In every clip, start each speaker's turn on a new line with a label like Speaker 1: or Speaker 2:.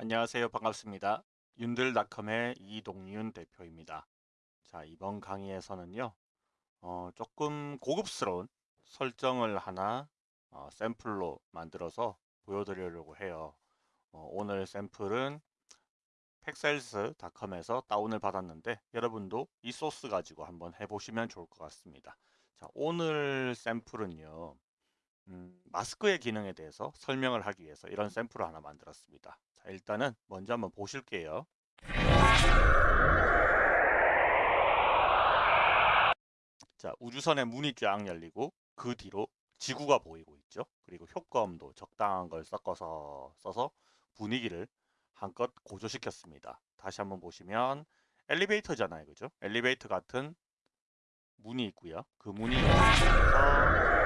Speaker 1: 안녕하세요. 반갑습니다. 윤들닷컴의 이동윤 대표입니다. 자, 이번 강의에서는요, 어, 조금 고급스러운 설정을 하나 어, 샘플로 만들어서 보여드리려고 해요. 어, 오늘 샘플은 팩셀스닷컴에서 다운을 받았는데 여러분도 이 소스 가지고 한번 해보시면 좋을 것 같습니다. 자, 오늘 샘플은요, 음, 마스크의 기능에 대해서 설명을 하기 위해서 이런 샘플을 하나 만들었습니다. 자, 일단은 먼저 한번 보실게요. 자, 우주선의 문이 쫙 열리고 그 뒤로 지구가 보이고 있죠. 그리고 효과음도 적당한 걸 섞어서 써서 분위기를 한껏 고조시켰습니다. 다시 한번 보시면 엘리베이터잖아요. 그죠? 엘리베이터 같은 문이 있고요. 그 문이 열리면서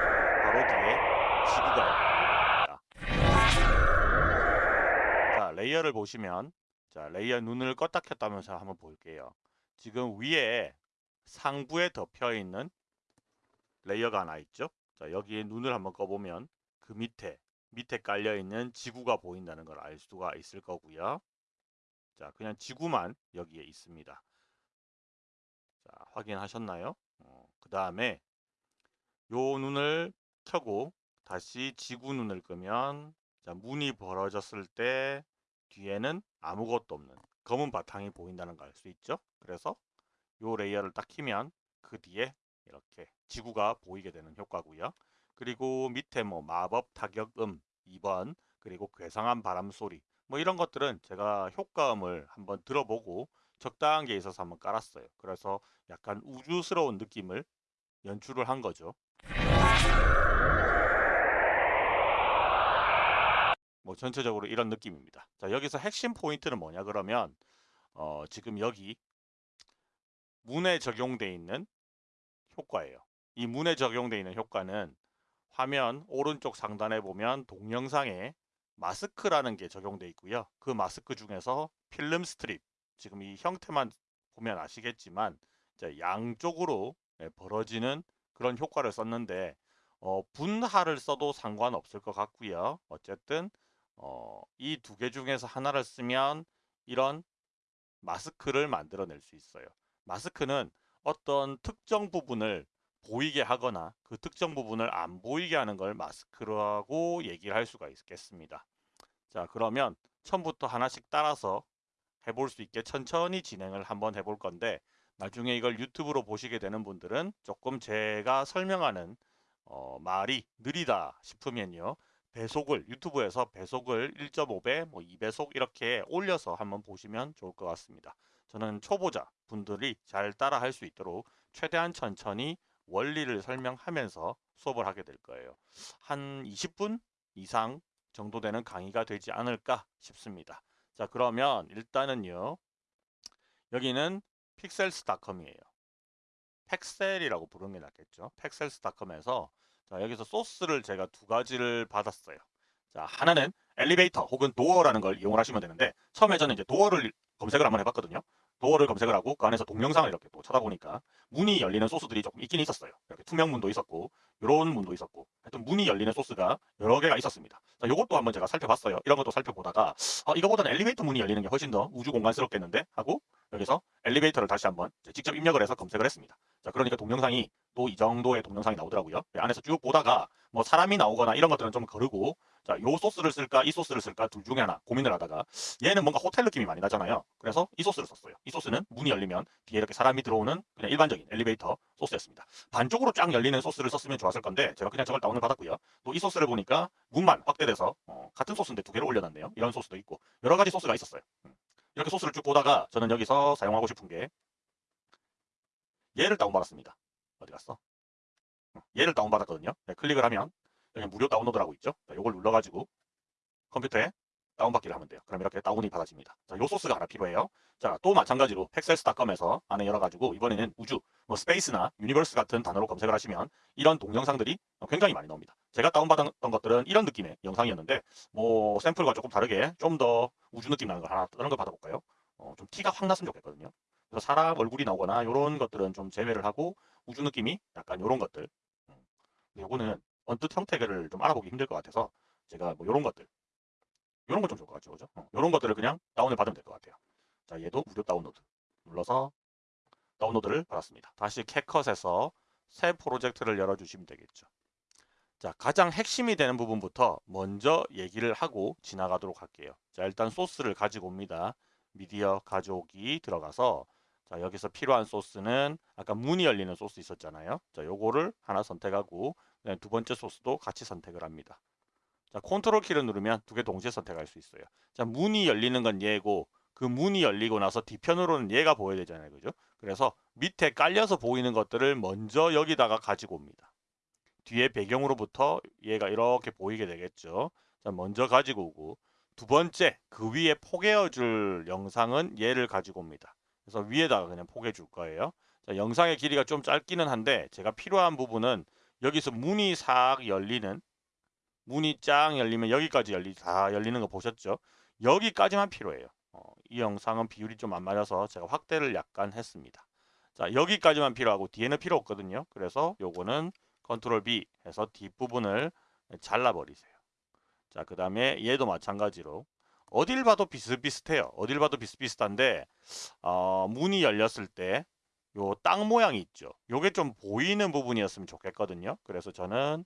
Speaker 1: layer를 보시면 자, layer 눈을 껐다 켰다면서 한번 볼게요. 지금 위에 상부에 덮여 있는 layer가 하나 있죠. 자, 여기에 눈을 한번 꺼보면 그 밑에 밑에 깔려 있는 지구가 보인다는 걸 알 수가 있을 거고요. 자, 그냥 지구만 여기에 있습니다. 자, 확인하셨나요? 어, 그 다음에 요 눈을 켜고 다시 지구 눈을 끄면 자, 문이 벌어졌을 때 뒤에는 아무것도 없는 검은 바탕이 보인다는 걸 알 수 있죠. 그래서 요 layer를 딱 키면 그 뒤에 이렇게 지구가 보이게 되는 효과고요. 그리고 밑에 뭐 마법 타격음 2번 그리고 괴상한 바람 소리 뭐 이런 것들은 제가 효과음을 한번 들어보고 적당한 게 있어서 한번 깔았어요. 그래서 약간 우주스러운 느낌을 연출을 한 거죠. 뭐 전체적으로 이런 느낌입니다. 자 여기서 핵심 포인트는 뭐냐 그러면 어, 지금 여기 문에 적용되어 있는 효과예요. 이 문에 적용되어 있는 효과는 화면 오른쪽 상단에 보면 동영상에 마스크라는 게 적용되어 있고요. 그 마스크 중에서 필름 스트립 지금 이 형태만 보면 아시겠지만 양쪽으로 예, 벌어지는 그런 효과를 썼는데 어, 분할을 써도 상관없을 것 같고요. 어쨌든 어, 이 두 개 중에서 하나를 쓰면 이런 마스크를 만들어낼 수 있어요. 마스크는 어떤 특정 부분을 보이게 하거나 그 특정 부분을 안 보이게 하는 걸 마스크라고 얘기를 할 수가 있겠습니다. 자 그러면 처음부터 하나씩 따라서 해볼 수 있게 천천히 진행을 한번 해볼 건데 나중에 이걸 유튜브로 보시게 되는 분들은 조금 제가 설명하는 어, 말이 느리다 싶으면요. 배속을 유튜브에서 배속을 1.5배, 뭐 2배속 이렇게 올려서 한번 보시면 좋을 것 같습니다. 저는 초보자 분들이 잘 따라 할 수 있도록 최대한 천천히 원리를 설명하면서 수업을 하게 될 거예요. 한 20분 이상 정도 되는 강의가 되지 않을까 싶습니다. 자 그러면 일단은요. 여기는 픽셀스닷컴이에요. 팩셀이라고 부르는 게 낫겠죠. 팩셀스닷컴에서 자, 여기서 소스를 제가 두 가지를 받았어요. 자, 하나는 엘리베이터 혹은 도어라는 걸 이용을 하시면 되는데 처음에 저는 이제 도어를 검색을 한번 해봤거든요. 도어를 검색을 하고 그 안에서 동영상을 이렇게 또 찾아보니까 문이 열리는 소스들이 조금 있긴 있었어요. 이렇게 투명 문도 있었고 이런 문도 있었고 하여튼 문이 열리는 소스가 여러 개가 있었습니다. 자, 요것도 한번 제가 살펴봤어요. 이런 것도 살펴보다가 어, 이거보다는 엘리베이터 문이 열리는 게 훨씬 더 우주 공간스럽겠는데 하고 여기서 엘리베이터를 다시 한번 직접 입력을 해서 검색을 했습니다. 자, 그러니까 동영상이 또 이 정도의 동영상이 나오더라고요. 안에서 쭉 보다가 뭐 사람이 나오거나 이런 것들은 좀 거르고 자, 요 소스를 쓸까 이 소스를 쓸까 둘 중에 하나 고민을 하다가 얘는 뭔가 호텔 느낌이 많이 나잖아요. 그래서 이 소스를 썼어요. 이 소스는 문이 열리면 뒤에 이렇게 사람이 들어오는 그냥 일반적인 엘리베이터 소스였습니다. 반쪽으로 쫙 열리는 소스를 썼으면 좋았을 건데 제가 그냥 저걸 다운을 받았고요. 또 이 소스를 보니까 문만 확대돼서 어, 같은 소스인데 두 개를 올려놨네요. 이런 소스도 있고 여러 가지 소스가 있었어요. 음. 이렇게 소스를 쭉 보다가 저는 여기서 사용하고 싶은 게 얘를 다운받았습니다. 어디 갔어? 음, 얘를 다운받았거든요. 네, 클릭을 하면 여기 무료 다운로드라고 있죠. 자, 이걸 눌러가지고 컴퓨터에 다운받기를 하면 돼요. 그럼 이렇게 다운이 받아집니다. 자, 요 소스가 하나 필요해요. 자, 또 마찬가지로 Pexels.com에서 안에 열어가지고 이번에는 우주, 뭐 space나 universe 같은 단어로 검색을 하시면 이런 동영상들이 굉장히 많이 나옵니다. 제가 다운받았던 것들은 이런 느낌의 영상이었는데 뭐 샘플과 조금 다르게 좀 더 우주 느낌 나는 거 하나 다른 걸 받아볼까요? 어, 좀 티가 확 났으면 좋겠거든요. 그래서 사람 얼굴이 나오거나 이런 것들은 좀 제외를 하고 우주 느낌이 약간 이런 것들 음. 요거는 언뜻 형태를 좀 알아보기 힘들 것 같아서 제가 뭐 이런 것들 이런 거좀 좋을 것 같죠, 그죠? 어, 이런 것들을 그냥 다운을 받으면 될 것 같아요. 자, 얘도 무료 다운로드 눌러서 다운로드를 받았습니다. 다시 캣컷에서 새 프로젝트를 열어주시면 되겠죠. 자, 가장 핵심이 되는 부분부터 먼저 얘기를 하고 지나가도록 할게요. 자, 일단 소스를 가지고 옵니다. 미디어 가져오기 들어가서 자, 여기서 필요한 소스는 아까 문이 열리는 소스 있었잖아요. 자, 요거를 하나 선택하고 두 번째 소스도 같이 선택을 합니다. 자, 컨트롤 키를 누르면 두 개 동시에 선택할 수 있어요. 자, 문이 열리는 건 얘고 그 문이 열리고 나서 뒤편으로는 얘가 보여야 되잖아요. 그죠? 그래서 밑에 깔려서 보이는 것들을 먼저 여기다가 가지고 옵니다. 뒤에 배경으로부터 얘가 이렇게 보이게 되겠죠. 자, 먼저 가지고 오고 두 번째 그 위에 포개어 줄 영상은 얘를 가지고 옵니다. 그래서 위에다가 그냥 포개 줄 거예요. 자, 영상의 길이가 좀 짧기는 한데 제가 필요한 부분은 여기서 문이 싹 열리는 문이 쫙 열리면 여기까지 열리 다 열리는 거 보셨죠? 여기까지만 필요해요. 어, 이 영상은 비율이 좀 안 맞아서 제가 확대를 약간 했습니다. 자 여기까지만 필요하고 뒤에는 필요 없거든요. 그래서 요거는 컨트롤 B 해서 뒷부분을 잘라버리세요. 자, 그 다음에 얘도 마찬가지로 어딜 봐도 비슷비슷해요. 어딜 봐도 비슷비슷한데 어, 문이 열렸을 때 요 땅 모양이 있죠. 요게 좀 보이는 부분이었으면 좋겠거든요. 그래서 저는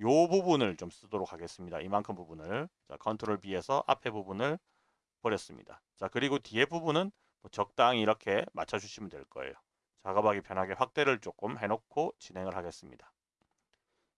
Speaker 1: 요 부분을 좀 쓰도록 하겠습니다. 이만큼 부분을 자, 컨트롤 B에서 앞에 부분을 버렸습니다. 자, 그리고 뒤에 부분은 뭐 적당히 이렇게 맞춰주시면 될 거예요. 작업하기 편하게 확대를 조금 해놓고 진행을 하겠습니다.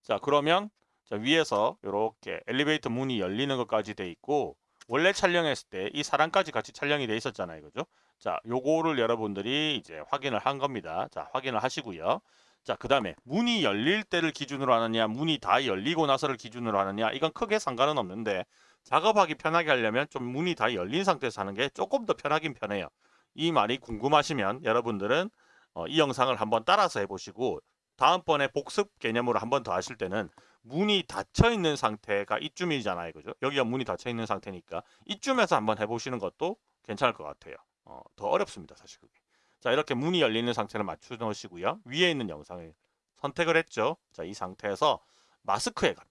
Speaker 1: 자, 그러면 자, 위에서 이렇게 엘리베이터 문이 열리는 것까지 돼 있고 원래 촬영했을 때 이 사람까지 같이 촬영이 돼 있었잖아요. 그죠? 자, 요거를 여러분들이 이제 확인을 한 겁니다. 자, 확인을 하시고요. 자, 그 다음에 문이 열릴 때를 기준으로 하느냐, 문이 다 열리고 나서를 기준으로 하느냐, 이건 크게 상관은 없는데 작업하기 편하게 하려면 좀 문이 다 열린 상태에서 하는 게 조금 더 편하긴 편해요. 이 말이 궁금하시면 여러분들은 어, 이 영상을 한번 따라서 해보시고 다음번에 복습 개념으로 한번 더 하실 때는 문이 닫혀 있는 상태가 이쯤이잖아요. 그죠? 여기가 문이 닫혀 있는 상태니까 이쯤에서 한번 해보시는 것도 괜찮을 것 같아요. 어, 더 어렵습니다. 사실 그게. 자 이렇게 문이 열리는 상태를 맞춰 놓으시고요. 위에 있는 영상을 선택을 했죠. 자 이 상태에서 마스크에 갑니다.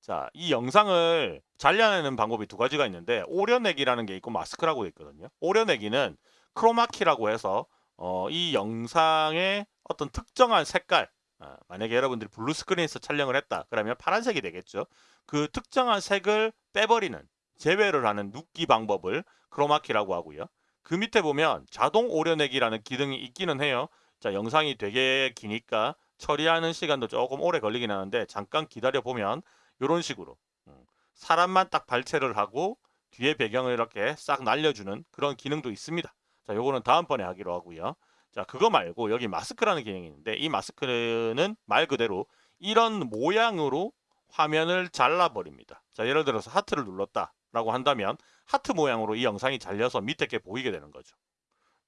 Speaker 1: 자, 이 영상을 잘려내는 방법이 두 가지가 있는데 오려내기라는 게 있고 마스크라고 있거든요. 오려내기는 크로마키라고 해서 어, 이 영상의 어떤 특정한 색깔 어, 만약에 여러분들이 블루 스크린에서 촬영을 했다 그러면 파란색이 되겠죠. 그 특정한 색을 빼버리는 제외를 하는 누끼 방법을 크로마키라고 하고요. 그 밑에 보면 자동 오려내기라는 기능이 있기는 해요. 자 영상이 되게 기니까 처리하는 시간도 조금 오래 걸리긴 하는데 잠깐 기다려 보면 이런 식으로 음, 사람만 딱 발췌를 하고 뒤에 배경을 이렇게 싹 날려주는 그런 기능도 있습니다. 자, 요거는 다음번에 하기로 하고요. 자, 그거 말고 여기 마스크라는 기능이 있는데 이 마스크는 말 그대로 이런 모양으로 화면을 잘라버립니다. 자, 예를 들어서 하트를 눌렀다 라고 한다면 하트 모양으로 이 영상이 잘려서 밑에 게 보이게 되는 거죠.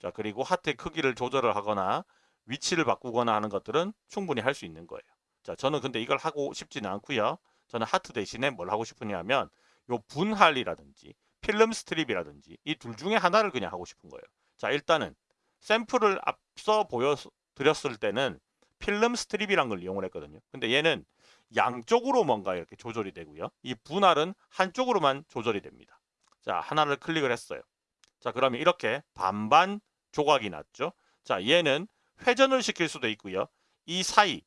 Speaker 1: 자, 그리고 하트의 크기를 조절을 하거나 위치를 바꾸거나 하는 것들은 충분히 할 수 있는 거예요. 자, 저는 근데 이걸 하고 싶지는 않고요. 저는 하트 대신에 뭘 하고 싶으냐면 요 분할이라든지 film strip이라든지 이 둘 중에 하나를 그냥 하고 싶은 거예요. 자 일단은 샘플을 앞서 보여드렸을 때는 film strip이란 걸 이용을 했거든요. 근데 얘는 양쪽으로 뭔가 이렇게 조절이 되고요. 이 분할은 한쪽으로만 조절이 됩니다. 자 하나를 클릭을 했어요. 자 그러면 이렇게 반반 조각이 났죠. 자 얘는 회전을 시킬 수도 있고요. 이 사이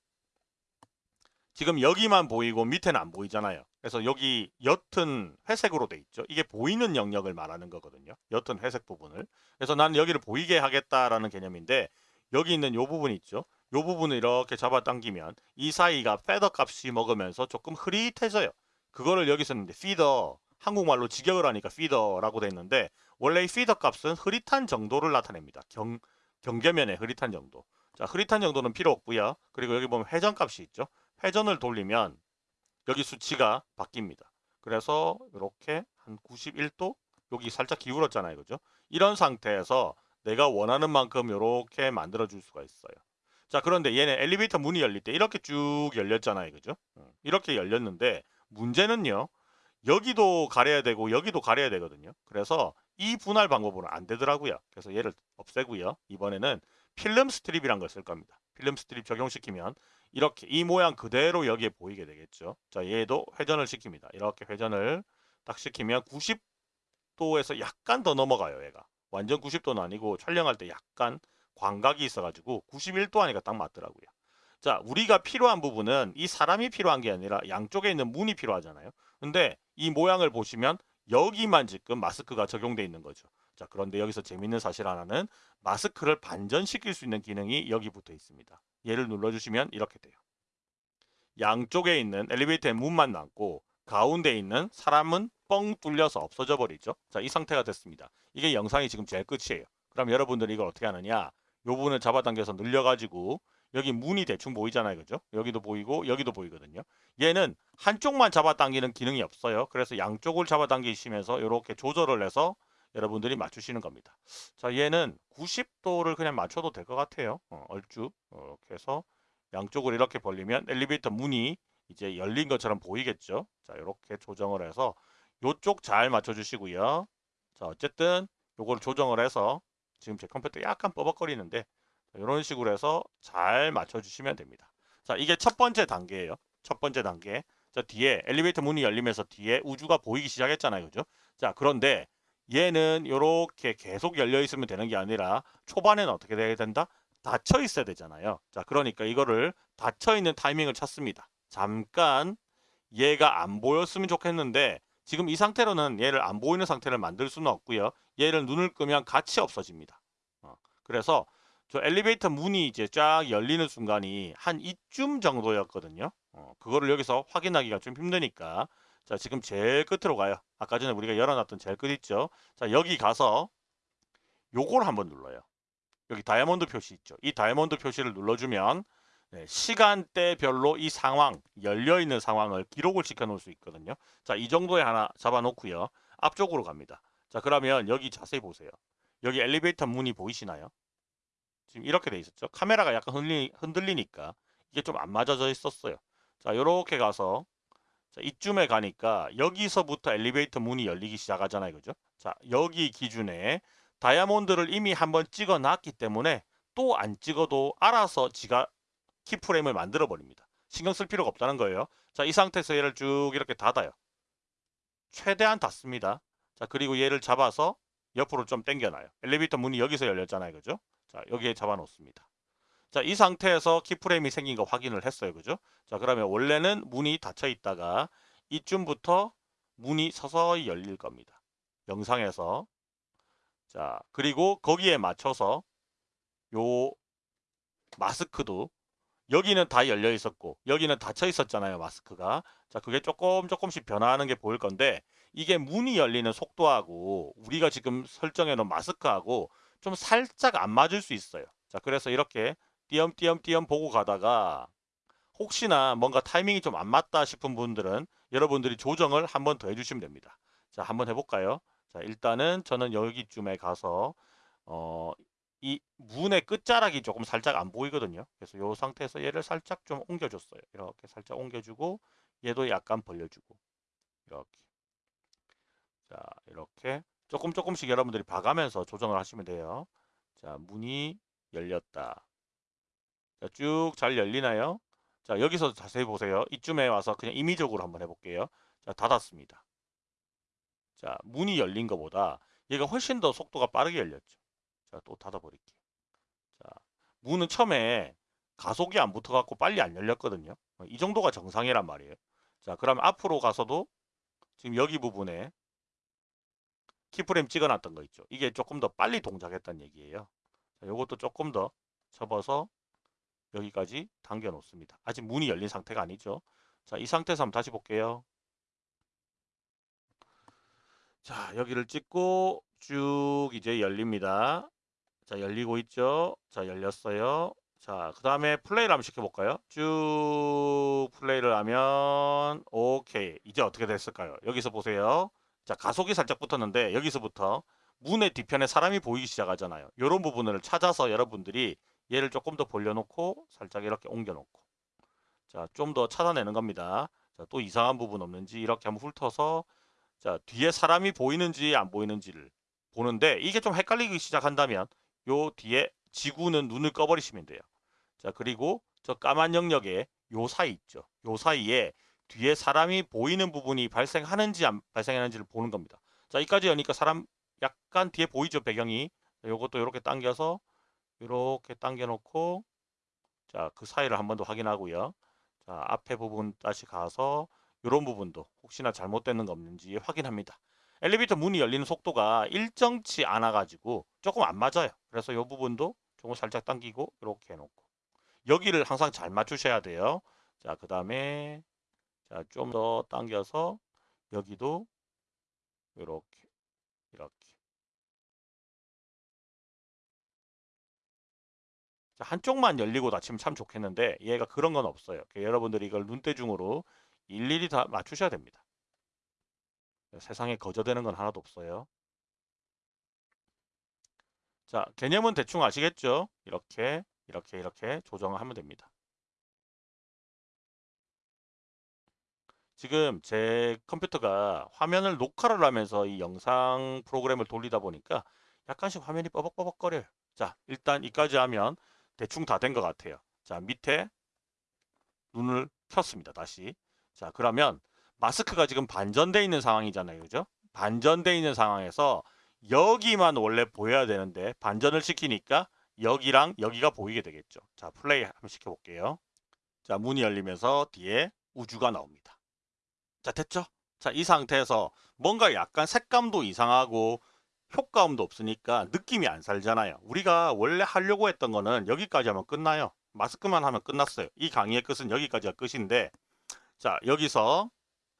Speaker 1: 지금 여기만 보이고 밑에는 안 보이잖아요. 그래서 여기 옅은 회색으로 돼 있죠. 이게 보이는 영역을 말하는 거거든요. 옅은 회색 부분을. 그래서 나는 여기를 보이게 하겠다라는 개념인데 여기 있는 이 부분 있죠. 이 부분을 이렇게 잡아당기면 이 사이가 페더 값이 먹으면서 조금 흐릿해져요. 그거를 여기서 있는데 피더 한국말로 직역을 하니까 피더라고 돼 있는데 원래 이 피더 값은 흐릿한 정도를 나타냅니다. 경, 경계면의 흐릿한 정도. 자, 흐릿한 정도는 필요 없고요. 그리고 여기 보면 회전 값이 있죠. 회전을 돌리면 여기 수치가 바뀝니다. 그래서 이렇게 한 91도 여기 살짝 기울었잖아요. 그죠? 이런 상태에서 내가 원하는 만큼 이렇게 만들어 줄 수가 있어요. 자 그런데 얘는 엘리베이터 문이 열릴 때 이렇게 쭉 열렸잖아요. 그죠? 이렇게 열렸는데 문제는요. 여기도 가려야 되고 여기도 가려야 되거든요. 그래서 이 분할 방법으로 안 되더라고요. 그래서 얘를 없애고요. 이번에는 film strip이란 걸 쓸 겁니다. film strip 적용시키면 이렇게 이 모양 그대로 여기에 보이게 되겠죠. 자, 얘도 회전을 시킵니다. 이렇게 회전을 딱 시키면 90도에서 약간 더 넘어가요. 얘가 완전 90도는 아니고 촬영할 때 약간 광각이 있어가지고 91도 하니까 딱 맞더라고요. 자, 우리가 필요한 부분은 이 사람이 필요한 게 아니라 양쪽에 있는 문이 필요하잖아요. 근데 이 모양을 보시면 여기만 지금 마스크가 적용돼 있는 거죠. 자, 그런데 여기서 재밌는 사실 하나는 마스크를 반전시킬 수 있는 기능이 여기 붙어 있습니다. 얘를 눌러주시면 이렇게 돼요. 양쪽에 있는 엘리베이터의 문만 남고 가운데 있는 사람은 뻥 뚫려서 없어져 버리죠. 자, 이 상태가 됐습니다. 이게 영상이 지금 제일 끝이에요. 그럼 여러분들이 이걸 어떻게 하느냐? 요 부분을 잡아당겨서 늘려가지고 여기 문이 대충 보이잖아요. 그죠? 여기도 보이고 여기도 보이거든요. 얘는 한쪽만 잡아당기는 기능이 없어요. 그래서 양쪽을 잡아당기시면서 이렇게 조절을 해서 여러분들이 맞추시는 겁니다. 자, 얘는 90도를 그냥 맞춰도 될 것 같아요. 어, 얼추 이렇게 해서 양쪽을 이렇게 벌리면 엘리베이터 문이 이제 열린 것처럼 보이겠죠. 자, 이렇게 조정을 해서 요쪽 잘 맞춰주시고요. 자, 어쨌든 요걸 조정을 해서 지금 제 컴퓨터 약간 뻐벅거리는데 이런 식으로 해서 잘 맞춰주시면 됩니다. 자, 이게 첫 번째 단계예요. 첫 번째 단계. 자, 뒤에 엘리베이터 문이 열리면서 뒤에 우주가 보이기 시작했잖아요. 그죠? 자, 그런데 얘는 이렇게 계속 열려 있으면 되는 게 아니라 초반에는 어떻게 돼야 된다? 닫혀 있어야 되잖아요. 자, 그러니까 이거를 닫혀 있는 타이밍을 찾습니다. 잠깐 얘가 안 보였으면 좋겠는데 지금 이 상태로는 얘를 안 보이는 상태를 만들 수는 없고요. 얘를 눈을 끄면 같이 없어집니다. 어, 그래서 저 엘리베이터 문이 이제 쫙 열리는 순간이 한 이쯤 정도였거든요. 어, 그거를 여기서 확인하기가 좀 힘드니까 자 지금 제일 끝으로 가요. 아까 전에 우리가 열어놨던 제일 끝 있죠. 자 여기 가서 요걸 한번 눌러요. 여기 다이아몬드 표시 있죠. 이 다이아몬드 표시를 눌러주면 네, 시간대별로 이 상황, 열려있는 상황을 기록을 시켜 놓을 수 있거든요. 자, 이 정도에 하나 잡아 놓고요. 앞쪽으로 갑니다. 자, 그러면 여기 자세히 보세요. 여기 엘리베이터 문이 보이시나요? 지금 이렇게 돼 있었죠. 카메라가 약간 흔들리, 흔들리니까 이게 좀 안 맞아져 있었어요. 자, 이렇게 가서 자, 이쯤에 가니까 여기서부터 엘리베이터 문이 열리기 시작하잖아요. 그죠? 자, 여기 기준에 다이아몬드를 이미 한번 찍어 놨기 때문에 또 안 찍어도 알아서 지가 키프레임을 만들어 버립니다. 신경 쓸 필요가 없다는 거예요. 자, 이 상태에서 얘를 쭉 이렇게 닫아요. 최대한 닫습니다. 자, 그리고 얘를 잡아서 옆으로 좀 당겨놔요. 엘리베이터 문이 여기서 열렸잖아요. 그죠? 자, 여기에 잡아 놓습니다. 자, 이 상태에서 키프레임이 생긴 거 확인을 했어요. 그죠? 자, 그러면 원래는 문이 닫혀 있다가 이쯤부터 문이 서서히 열릴 겁니다. 영상에서. 자, 그리고 거기에 맞춰서 요 마스크도 여기는 다 열려 있었고 여기는 닫혀 있었잖아요 마스크가 자 그게 조금 조금씩 변화하는 게 보일 건데 이게 문이 열리는 속도하고 우리가 지금 설정해 놓은 마스크하고 좀 살짝 안 맞을 수 있어요 자 그래서 이렇게 띄엄띄엄띄엄 보고 가다가 혹시나 뭔가 타이밍이 좀 안 맞다 싶은 분들은 여러분들이 조정을 한 번 더 해주시면 됩니다 자 한번 해볼까요 자 일단은 저는 여기쯤에 가서 어, 이 문의 끝자락이 조금 살짝 안 보이거든요. 그래서 이 상태에서 얘를 살짝 좀 옮겨줬어요. 이렇게 살짝 옮겨주고 얘도 약간 벌려주고 이렇게 자 이렇게 조금 조금씩 여러분들이 봐가면서 조정을 하시면 돼요. 자 문이 열렸다. 쭉 잘 열리나요? 자 여기서 자세히 보세요. 이쯤에 와서 그냥 임의적으로 한번 해볼게요. 자 닫았습니다. 자 문이 열린 것보다 얘가 훨씬 더 속도가 빠르게 열렸죠. 자, 또 닫아버릴게요. 자, 문은 처음에 가속이 안 붙어갖고 빨리 안 열렸거든요. 어, 이 정도가 정상이란 말이에요. 자, 그럼 앞으로 가서도 지금 여기 부분에 키프레임 찍어놨던 거 있죠. 이게 조금 더 빨리 동작했다는 얘기예요. 자, 요것도 조금 더 접어서 여기까지 당겨 놓습니다. 아직 문이 열린 상태가 아니죠. 자, 이 상태에서 한번 다시 볼게요. 자, 여기를 찍고 쭉 이제 열립니다. 자, 열리고 있죠? 자, 열렸어요. 자, 그 다음에 플레이를 한번 시켜볼까요? 쭉 플레이를 하면 오케이. 이제 어떻게 됐을까요? 여기서 보세요. 자, 가속이 살짝 붙었는데 여기서부터 문의 뒤편에 사람이 보이기 시작하잖아요. 이런 부분을 찾아서 여러분들이 얘를 조금 더 벌려놓고 살짝 이렇게 옮겨놓고 자, 좀 더 찾아내는 겁니다. 자, 또 이상한 부분 없는지 이렇게 한번 훑어서 자, 뒤에 사람이 보이는지 안 보이는지를 보는데 이게 좀 헷갈리기 시작한다면 요 뒤에 지구는 눈을 꺼버리시면 돼요. 자 그리고 저 까만 영역에 요 사이 있죠. 요 사이에 뒤에 사람이 보이는 부분이 발생하는지 안 발생하는지를 보는 겁니다. 자, 여기까지 여니까 사람 약간 뒤에 보이죠, 배경이. 요것도 이렇게 당겨서 이렇게 당겨 놓고 자, 그 사이를 한 번 더 확인하고요. 자, 앞에 부분 다시 가서 이런 부분도 혹시나 잘못되는 거 없는지 확인합니다. 엘리베이터 문이 열리는 속도가 일정치 않아 가지고 조금 안 맞아요. 그래서 이 부분도 조금 살짝 당기고 이렇게 해놓고 여기를 항상 잘 맞추셔야 돼요. 자, 그 다음에 자, 좀 더 당겨서 여기도 이렇게 한쪽만 열리고 닫히면 참 좋겠는데 얘가 그런 건 없어요. 그러니까 여러분들이 이걸 눈대중으로 일일이 다 맞추셔야 됩니다. 세상에 거저되는 건 하나도 없어요. 자, 개념은 대충 아시겠죠? 이렇게, 이렇게, 이렇게 조정을 하면 됩니다. 지금 제 컴퓨터가 화면을 녹화를 하면서 이 영상 프로그램을 돌리다 보니까 약간씩 화면이 뻐벅뻐벅거려요. 자, 일단 이까지 하면 대충 다 된 것 같아요. 자, 밑에 눈을 켰습니다. 다시. 자, 그러면 마스크가 지금 반전돼 있는 상황이잖아요. 그죠? 반전돼 있는 상황에서 여기만 원래 보여야 되는데 반전을 시키니까 여기랑 여기가 보이게 되겠죠. 자, 플레이 한번 시켜볼게요. 자, 문이 열리면서 뒤에 우주가 나옵니다. 자, 됐죠? 자, 이 상태에서 뭔가 약간 색감도 이상하고 효과음도 없으니까 느낌이 안 살잖아요. 우리가 원래 하려고 했던 거는 여기까지 하면 끝나요. 마스크만 하면 끝났어요. 이 강의의 끝은 여기까지가 끝인데 자, 여기서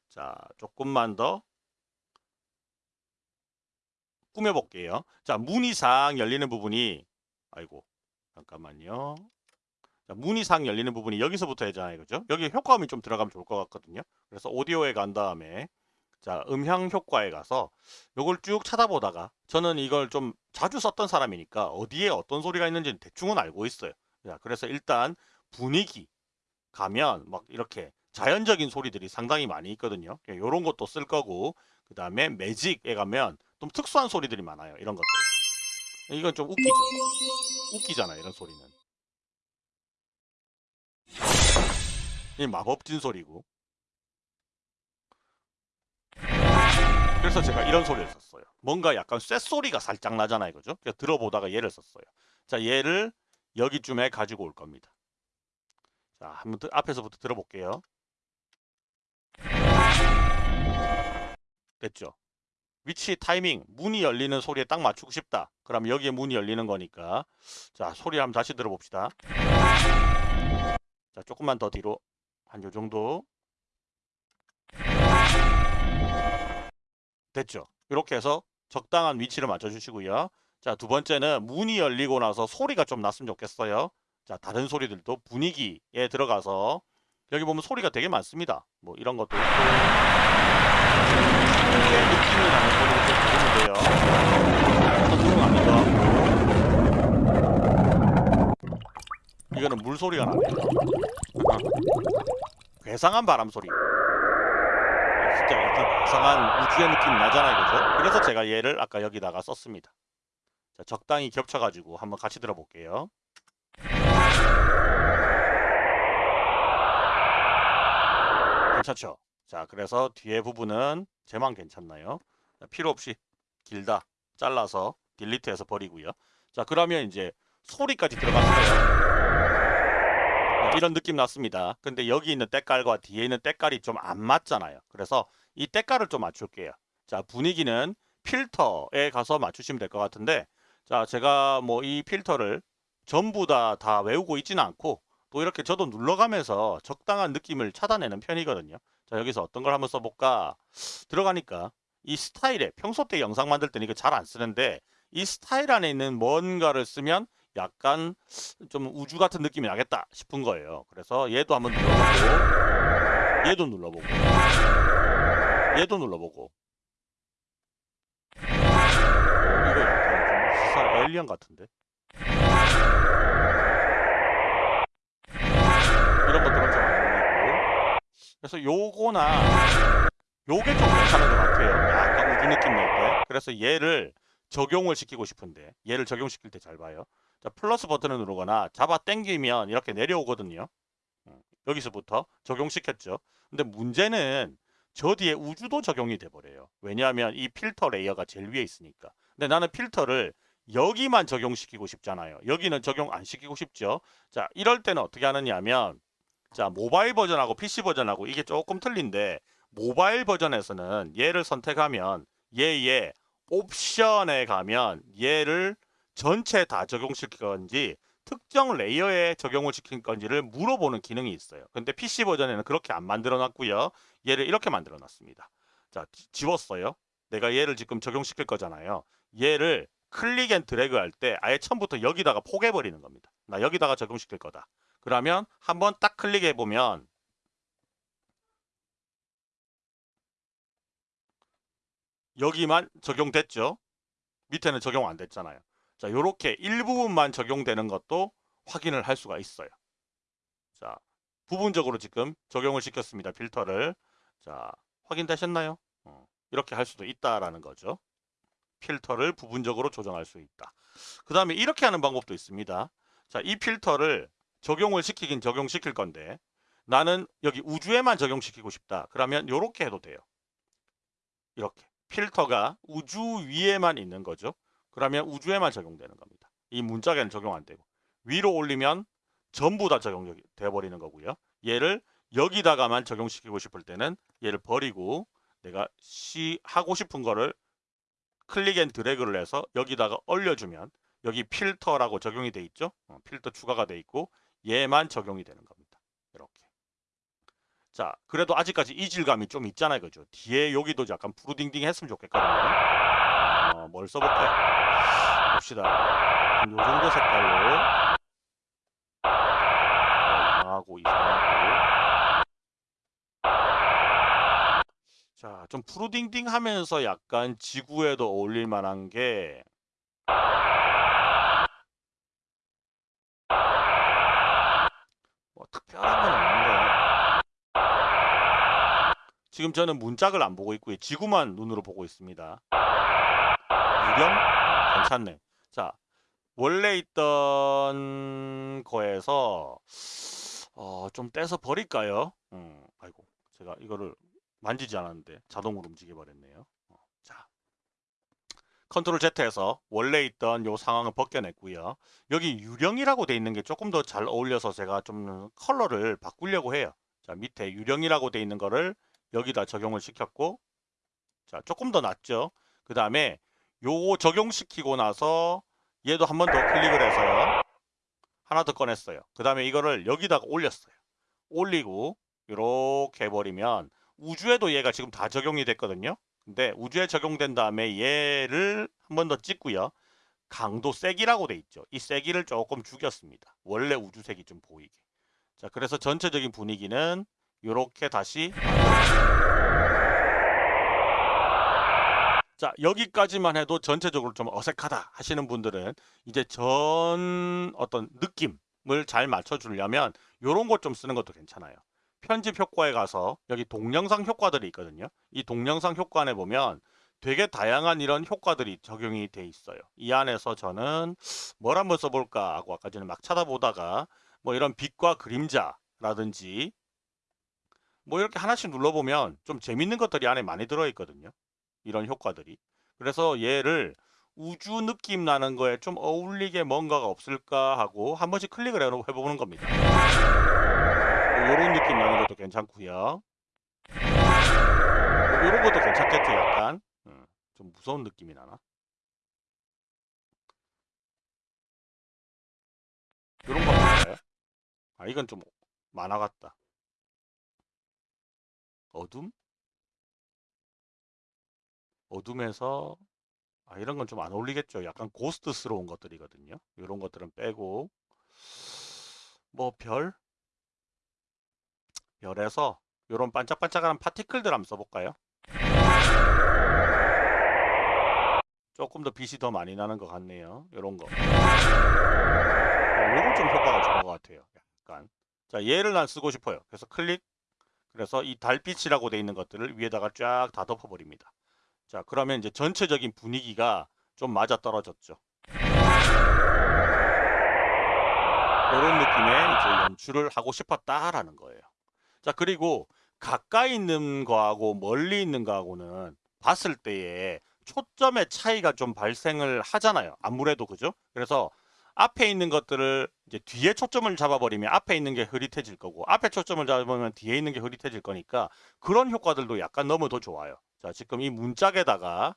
Speaker 1: 자, 조금만 더 꾸며 볼게요. 자, 문이 상 열리는 부분이 아이고 잠깐만요. 자, 상 열리는 부분이 여기서부터 해잖아요. 그죠? 여기 효과음이 좀 들어가면 좋을 것 같거든요. 그래서 오디오에 간 다음에 자, 음향 효과에 가서 요걸 쭉 찾아보다가 저는 이걸 좀 자주 썼던 사람이니까 어디에 어떤 소리가 있는지 대충은 알고 있어요. 자, 그래서 일단 분위기 가면 막 이렇게 자연적인 소리들이 상당히 많이 있거든요. 이런 것도 쓸 거고 그 다음에 매직에 가면 좀 특수한 소리들이 많아요. 이런 것들. 이건 좀 웃기죠. 웃기잖아요. 이런 소리는. 이 마법진 소리고. 그래서 제가 이런 소리를 썼어요. 뭔가 약간 쇳소리가 살짝 나잖아요. 그죠? 그래서 들어보다가 얘를 썼어요. 자, 얘를 여기쯤에 가지고 올 겁니다. 자, 한번 드, 앞에서부터 들어볼게요. 됐죠? 위치, 타이밍, 문이 열리는 소리에 딱 맞추고 싶다. 그럼 여기에 문이 열리는 거니까. 자, 소리 한번 다시 들어봅시다. 자, 조금만 더 뒤로. 한 요 정도. 됐죠? 이렇게 해서 적당한 위치를 맞춰주시고요. 자, 두 번째는 문이 열리고 나서 소리가 좀 났으면 좋겠어요. 자, 다른 소리들도 분위기에 들어가서 여기 보면 소리가 되게 많습니다. 뭐 이런 것도 있고 이렇게 느낌이 나는 소리를 좀 들으면 돼요. 선수는 아니고 이거는 물소리가 나네요. 괴상한 바람 소리. 진짜 약간 괴상한 우주의 느낌이 나잖아요. 그죠? 그래서 제가 얘를 아까 여기다가 썼습니다. 자, 적당히 겹쳐가지고 한번 같이 들어볼게요. 괜찮죠? 자, 그래서 뒤에 부분은 제만 괜찮나요? 자, 필요 없이 길다 잘라서 딜리트해서 버리고요. 자, 그러면 이제 소리까지 들어갔어요. 이런 느낌 났습니다. 근데 여기 있는 때깔과 뒤에 있는 때깔이 좀 안 맞잖아요. 그래서 이 때깔을 좀 맞출게요. 자, 분위기는 필터에 가서 맞추시면 될 것 같은데 자, 제가 뭐 이 필터를 전부 다다 외우고 있지는 않고 또 이렇게 저도 눌러가면서 적당한 느낌을 찾아내는 편이거든요. 자, 여기서 어떤 걸 한번 써볼까? 들어가니까 이 스타일에 평소 때 영상 만들 때는 이거 잘 안 쓰는데 이 스타일 안에 있는 뭔가를 쓰면 약간 좀 우주 같은 느낌이 나겠다 싶은 거예요. 그래서 얘도 한번 눌러보고 얘도 눌러보고 얘도 눌러보고. 어, 이거 약간 좀 수사 엘리언 같은데? 이런 것들은 좀안 어울리고. 그래서 요거나 요게 좀 괜찮은 것 같아요. 약간 우주 느낌 낼 때. 그래서 얘를 적용을 시키고 싶은데 얘를 적용시킬 때 잘 봐요 자 플러스 버튼을 누르거나 잡아 당기면 이렇게 내려오거든요 여기서부터 적용시켰죠. 근데 문제는 저 뒤에 우주도 적용이 돼버려요. 왜냐하면 이 필터 layer가 제일 위에 있으니까. 근데 나는 필터를 여기만 적용시키고 싶잖아요. 여기는 적용 안 시키고 싶죠. 자, 이럴 때는 어떻게 하느냐면 자, 모바일 버전하고 PC 버전하고 이게 조금 틀린데 모바일 버전에서는 얘를 선택하면 얘의 옵션에 가면 얘를 전체 다 적용시킬 건지 특정 layer에 적용을 시킬 건지를 물어보는 기능이 있어요. 근데 PC 버전에는 그렇게 안 만들어 놨고요. 얘를 이렇게 만들어 놨습니다. 자, 지웠어요. 내가 얘를 지금 적용시킬 거잖아요. 얘를 click and drag 할 때 아예 처음부터 여기다가 포개해 버리는 겁니다. 나 여기다가 적용시킬 거다. 그러면 한번 딱 클릭해 보면 여기만 적용됐죠. 밑에는 적용 안 됐잖아요. 자, 요렇게 일부분만 적용되는 것도 확인을 할 수가 있어요. 자, 부분적으로 지금 적용을 시켰습니다. 필터를. 자, 확인되셨나요? 어, 이렇게 할 수도 있다라는 거죠. 필터를 부분적으로 조정할 수 있다. 그 다음에 이렇게 하는 방법도 있습니다. 자, 이 필터를 적용을 시키긴 적용시킬 건데 나는 여기 우주에만 적용시키고 싶다. 그러면 이렇게 해도 돼요. 이렇게. 필터가 우주 위에만 있는 거죠. 그러면 우주에만 적용되는 겁니다. 이 문짝에는 적용 안 되고 위로 올리면 전부 다 적용돼 버리는 거고요. 얘를 여기다가만 적용시키고 싶을 때는 얘를 버리고 내가 시 하고 싶은 거를 click and drag를 해서 여기다가 올려주면 여기 필터라고 적용이 돼 있죠. 어, 필터 추가가 돼 있고 얘만 적용이 되는 겁니다. 이렇게. 자, 그래도 아직까지 이질감이 좀 있잖아요. 그죠? 뒤에 여기도 약간 푸르딩딩 했으면 좋겠거든요. 어, 뭘 써볼까요? 봅시다. 요 정도 색깔로 이상하고 이상하고 자, 좀 푸르딩딩 하면서 약간 지구에도 어울릴 만한 게 뭐 특별한 건 없는데 지금 저는 문짝을 안 보고 있고요. 지구만 눈으로 보고 있습니다. 유령? 괜찮네. 자, 원래 있던 거에서 어, 좀 떼서 버릴까요? 음, 아이고, 제가 이거를 만지지 않았는데 자동으로 움직여 버렸네요. 어, 자, control Z해서 원래 있던 요 상황을 벗겨냈고요. 여기 유령이라고 돼 있는 게 조금 더 잘 어울려서 제가 좀 컬러를 바꾸려고 해요. 자, 밑에 유령이라고 돼 있는 거를 여기다 적용을 시켰고 자, 조금 더 낫죠. 그 다음에 요거 적용시키고 나서 얘도 한 번 더 클릭을 해서요. 하나 더 꺼냈어요. 그 다음에 이거를 여기다가 올렸어요. 올리고 이렇게 해버리면 우주에도 얘가 지금 다 적용이 됐거든요. 근데 우주에 적용된 다음에 얘를 한 번 더 찍고요. 강도 세기라고 돼 있죠. 이 세기를 조금 죽였습니다. 원래 우주색이 좀 보이게. 자, 그래서 전체적인 분위기는 이렇게 다시 자 여기까지만 해도 전체적으로 좀 어색하다 하시는 분들은 이제 전 어떤 느낌을 잘 맞춰주려면 이런 것 좀 쓰는 것도 괜찮아요. 편집 효과에 가서 여기 동영상 효과들이 있거든요. 이 동영상 효과에 보면 되게 다양한 이런 효과들이 적용이 돼 있어요. 이 안에서 저는 뭘 한번 써볼까 하고 아까 전에 막 찾아보다가 뭐 이런 빛과 그림자라든지 뭐 이렇게 하나씩 눌러보면 좀 재밌는 것들이 안에 많이 들어있거든요. 이런 효과들이. 그래서 얘를 우주 느낌 나는 거에 좀 어울리게 뭔가가 없을까 하고 한 번씩 클릭을 해보는 겁니다. 이런 뭐 느낌 나는 것도 괜찮고요. 이런 뭐 것도 괜찮겠죠, 약간. 음, 좀 무서운 느낌이 나나? 이런 거 볼까요? 아, 이건 좀 만화 같다. 어둠? 어둠에서 아, 이런 건 좀 안 어울리겠죠. 약간 고스트스러운 것들이거든요. 이런 것들은 빼고 뭐 별? 별에서 이런 반짝반짝한 파티클들 한번 써볼까요? 조금 더 빛이 더 많이 나는 것 같네요. 이런 거. 어, 요건 좀 효과가 좋은 것 같아요. 약간. 자, 얘를 난 쓰고 싶어요. 그래서 클릭. 그래서 이 달빛이라고 돼 있는 것들을 위에다가 쫙 다 덮어버립니다. 자, 그러면 이제 전체적인 분위기가 좀 맞아 떨어졌죠. 이런 느낌의 이제 연출을 하고 싶었다라는 거예요. 자 그리고 가까이 있는 거하고 멀리 있는 거하고는 봤을 때에 초점의 차이가 좀 발생을 하잖아요. 아무래도 그죠? 그래서 앞에 있는 것들을 이제 뒤에 초점을 잡아버리면 앞에 있는 게 흐릿해질 거고 앞에 초점을 잡으면 뒤에 있는 게 흐릿해질 거니까 그런 효과들도 약간 너무 더 좋아요. 자 지금 이 문짝에다가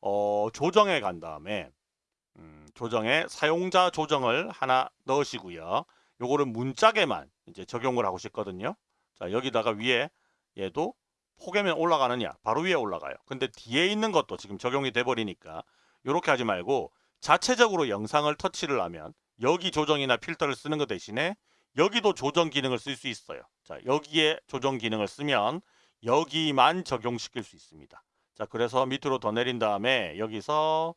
Speaker 1: 어, 조정해 간 다음에 음, 조정에 사용자 조정을 하나 넣으시고요. 요거를 문짝에만 이제 적용을 하고 싶거든요. 자 여기다가 위에 얘도 포개면 올라가느냐 바로 위에 올라가요. 근데 뒤에 있는 것도 지금 적용이 돼 버리니까 이렇게 하지 말고 자체적으로 영상을 터치를 하면 여기 조정이나 필터를 쓰는 것 대신에 여기도 조정 기능을 쓸 수 있어요. 자 여기에 조정 기능을 쓰면 여기만 적용시킬 수 있습니다. 자 그래서 밑으로 더 내린 다음에 여기서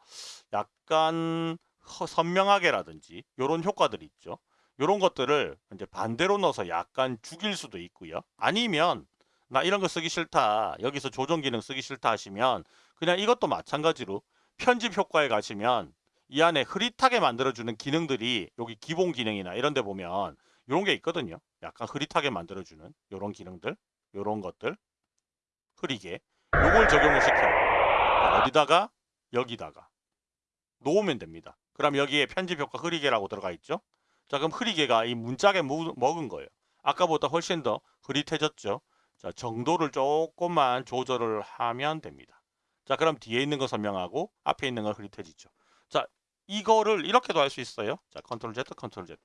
Speaker 1: 약간 선명하게라든지 이런 효과들이 있죠. 이런 것들을 이제 반대로 넣어서 약간 죽일 수도 있고요. 아니면 나 이런 거 쓰기 싫다. 여기서 조정 기능 쓰기 싫다 하시면 그냥 이것도 마찬가지로 편집 효과에 가시면 이 안에 흐릿하게 만들어주는 기능들이 여기 기본 기능이나 이런 데 보면 이런 게 있거든요. 약간 흐릿하게 만들어주는 이런 기능들, 이런 것들 흐리게 요걸 적용을 시켜요. 어디다가? 여기다가 놓으면 됩니다. 그럼 여기에 편집 효과 흐리게라고 들어가 있죠. 자 그럼 흐리게가 이 문짝에 먹은 거예요. 아까보다 훨씬 더 흐릿해졌죠. 자 정도를 조금만 조절을 하면 됩니다. 자 그럼 뒤에 있는 거 선명하고 앞에 있는 거 흐릿해지죠. 자 이거를 이렇게도 할 수 있어요. 자 control Z control Z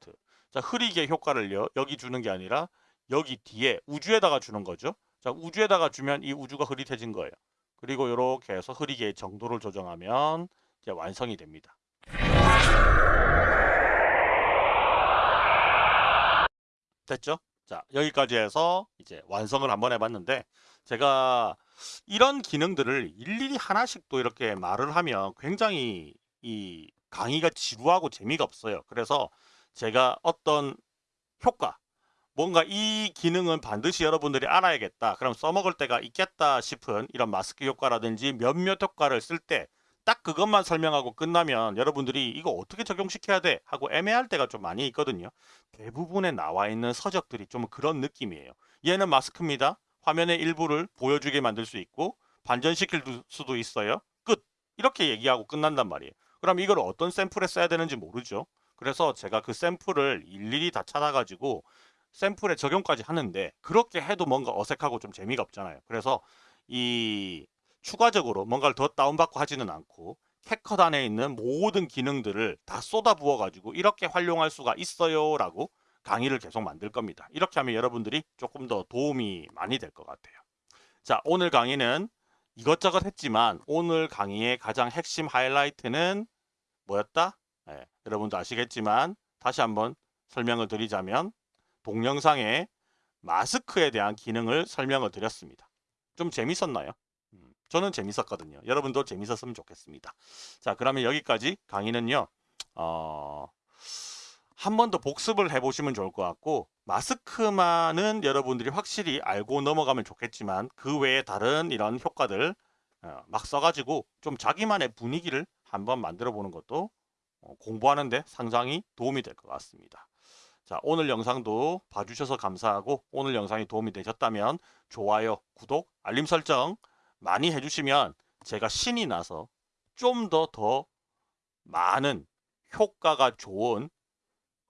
Speaker 1: 자 흐리게 효과를요 여기 주는 게 아니라 여기 뒤에 우주에다가 주는 거죠. 자 우주에다가 주면 이 우주가 흐릿해진 거예요. 그리고 이렇게 해서 흐리게 정도를 조정하면 이제 완성이 됩니다. 됐죠? 자 여기까지 해서 이제 완성을 한번 해봤는데 제가 이런 기능들을 일일이 하나씩 또 이렇게 말을 하면 굉장히 이 강의가 지루하고 재미가 없어요. 그래서 제가 어떤 효과 뭔가 이 기능은 반드시 여러분들이 알아야겠다. 그럼 써먹을 때가 있겠다 싶은 이런 마스크 효과라든지 몇몇 효과를 쓸 때 딱 그것만 설명하고 끝나면 여러분들이 이거 어떻게 적용시켜야 돼 하고 애매할 때가 좀 많이 있거든요. 대부분에 나와 있는 서적들이 좀 그런 느낌이에요. 얘는 마스크입니다. 화면의 일부를 보여주게 만들 수 있고 반전시킬 수도 있어요. 끝! 이렇게 얘기하고 끝난단 말이에요. 그럼 이걸 어떤 샘플에 써야 되는지 모르죠. 그래서 제가 그 샘플을 일일이 다 찾아가지고 샘플에 적용까지 하는데 그렇게 해도 뭔가 어색하고 좀 재미가 없잖아요. 그래서 이 추가적으로 뭔가를 더 다운받고 하지는 않고 캐컷 안에 있는 모든 기능들을 다 쏟아 부어 가지고 이렇게 활용할 수가 있어요 라고 강의를 계속 만들 겁니다. 이렇게 하면 여러분들이 조금 더 도움이 많이 될 것 같아요. 자 오늘 강의는 이것저것 했지만 오늘 강의의 가장 핵심 하이라이트는 뭐였다? 네, 여러분도 아시겠지만 다시 한번 설명을 드리자면 동영상에 마스크에 대한 기능을 설명을 드렸습니다. 좀 재밌었나요? 음, 저는 재밌었거든요. 여러분도 재밌었으면 좋겠습니다. 자 그러면 여기까지 강의는요. 어, 한 번 더 복습을 해보시면 좋을 것 같고 마스크만은 여러분들이 확실히 알고 넘어가면 좋겠지만 그 외에 다른 이런 효과들 어, 막 써가지고 좀 자기만의 분위기를 한번 만들어 보는 것도 어, 공부하는데 상당히 도움이 될 것 같습니다. 자 오늘 영상도 봐주셔서 감사하고 오늘 영상이 도움이 되셨다면 좋아요, 구독, 알림 설정 많이 해주시면 제가 신이 나서 좀 더더 더 많은 효과가 좋은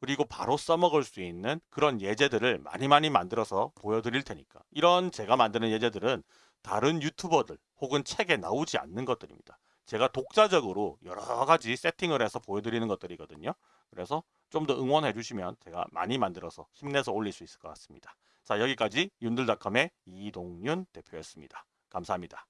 Speaker 1: 그리고 바로 써먹을 수 있는 그런 예제들을 많이 많이 만들어서 보여드릴 테니까 이런 제가 만드는 예제들은 다른 유튜버들 혹은 책에 나오지 않는 것들입니다. 제가 독자적으로 여러 가지 세팅을 해서 보여드리는 것들이거든요. 그래서 좀 더 응원해 주시면 제가 많이 만들어서 힘내서 올릴 수 있을 것 같습니다. 자 여기까지 윤들닷컴의 이동윤 대표였습니다. 감사합니다.